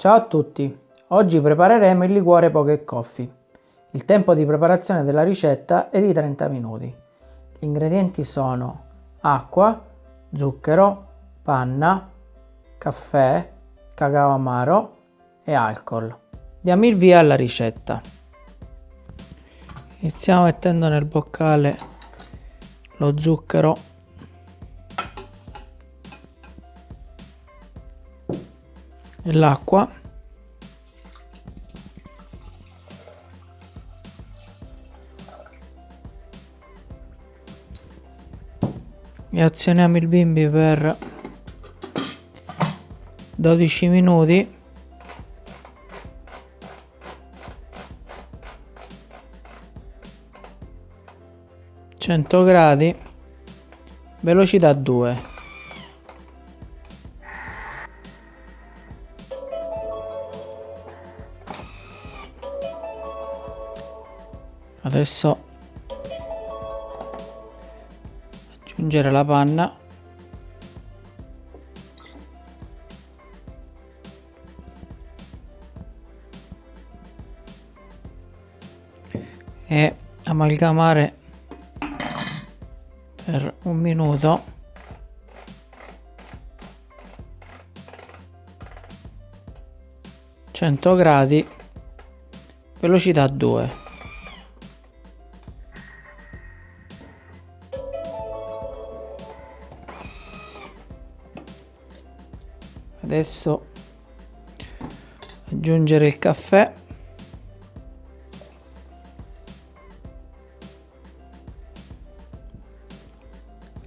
Ciao a tutti! Oggi prepareremo il liquore Poke Coffee. Il tempo di preparazione della ricetta è di 30 minuti. Gli ingredienti sono acqua, zucchero, panna, caffè, cacao amaro e alcol. Diamo il via alla ricetta. Iniziamo mettendo nel boccale lo zucchero l'acqua. E azioniamo il bimbi per 12 minuti. Gradi. Velocità 2 adesso aggiungere la panna. E amalgamare per un minuto. Cento gradi velocità 2 adesso aggiungere il caffè.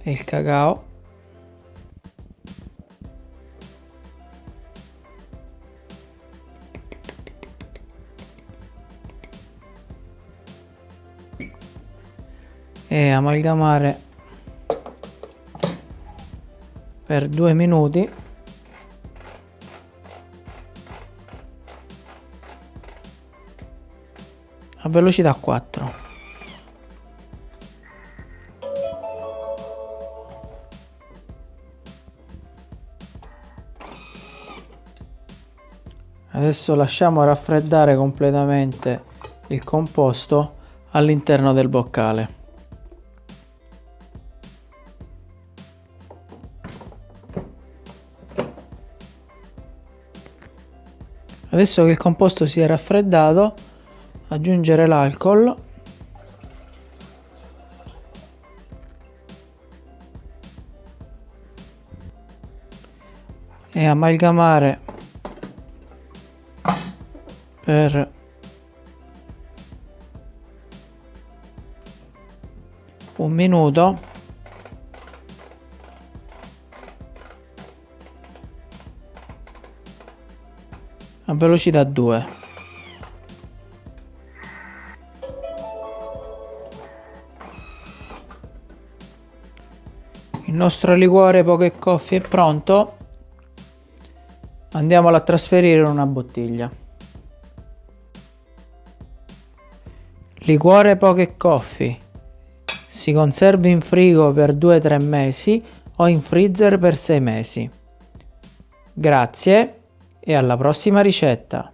E il cacao. E amalgamare per due minuti a velocità 4 adesso lasciamo raffreddare completamente il composto all'interno del boccale. Adesso che il composto si è raffreddato aggiungere l'alcol. E amalgamare per un minuto. A velocità 2 il nostro liquore Poke Coffee è pronto. Andiamolo a trasferire in una bottiglia. Liquore Poke Coffee. Si conserva in frigo per 2-3 mesi o in freezer per 6 mesi. Grazie e alla prossima ricetta